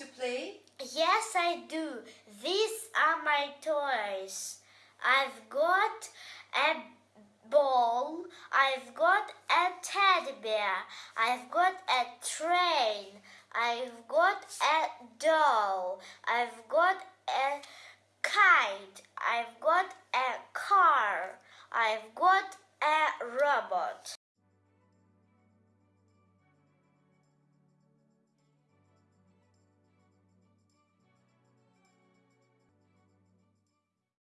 to play? Yes, I do. These are my toys. I've got a ball. I've got a teddy bear. I've got a train. I've got a doll. I've got a kite. I've got a car. I've got a robot.